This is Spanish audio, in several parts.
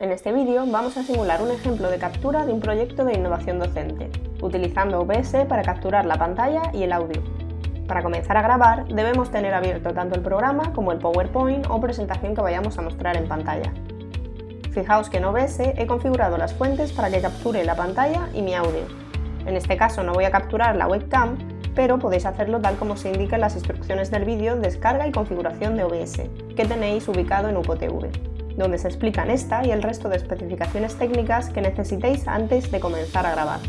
este vídeo vamos a simular un ejemplo de captura de un proyecto de innovación docente, utilizando OBS para capturar la pantalla y el audio. Para comenzar a grabar debemos tener abierto tanto el programa como el PowerPoint o presentación que vayamos a mostrar en pantalla. Fijaos que en OBS he configurado las fuentes para que capture la pantalla y mi audio. En este caso no voy a capturar la webcam, pero podéis hacerlo tal como se indica en las instrucciones del vídeo Descarga y configuración de OBS, que tenéis ubicado en UPOTV donde se explican esta y el resto de especificaciones técnicas que necesitéis antes de comenzar a grabar.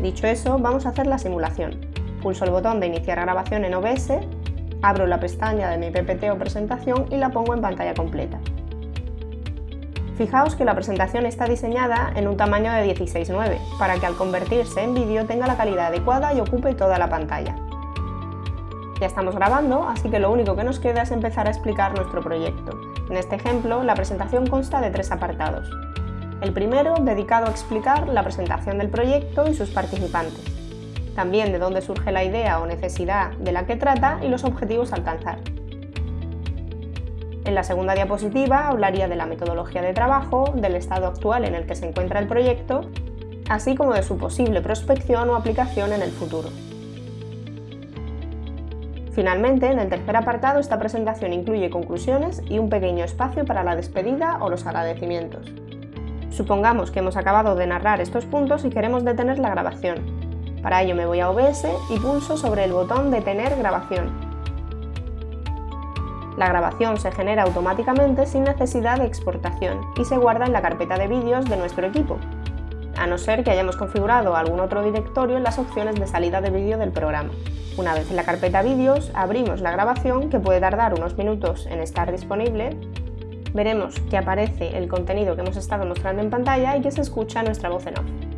Dicho eso, vamos a hacer la simulación. Pulso el botón de iniciar grabación en OBS, abro la pestaña de mi PPT o presentación y la pongo en pantalla completa. Fijaos que la presentación está diseñada en un tamaño de 16:9, para que al convertirse en vídeo tenga la calidad adecuada y ocupe toda la pantalla. Ya estamos grabando, así que lo único que nos queda es empezar a explicar nuestro proyecto. En este ejemplo, la presentación consta de tres apartados. El primero, dedicado a explicar la presentación del proyecto y sus participantes. También de dónde surge la idea o necesidad de la que trata y los objetivos a alcanzar. En la segunda diapositiva hablaría de la metodología de trabajo, del estado actual en el que se encuentra el proyecto, así como de su posible prospección o aplicación en el futuro. Finalmente, en el tercer apartado, esta presentación incluye conclusiones y un pequeño espacio para la despedida o los agradecimientos. Supongamos que hemos acabado de narrar estos puntos y queremos detener la grabación. Para ello me voy a OBS y pulso sobre el botón Detener grabación. La grabación se genera automáticamente sin necesidad de exportación y se guarda en la carpeta de vídeos de nuestro equipo, a no ser que hayamos configurado algún otro directorio en las opciones de salida de vídeo del programa. Una vez en la carpeta vídeos, abrimos la grabación que puede tardar unos minutos en estar disponible. Veremos que aparece el contenido que hemos estado mostrando en pantalla y que se escucha nuestra voz en off.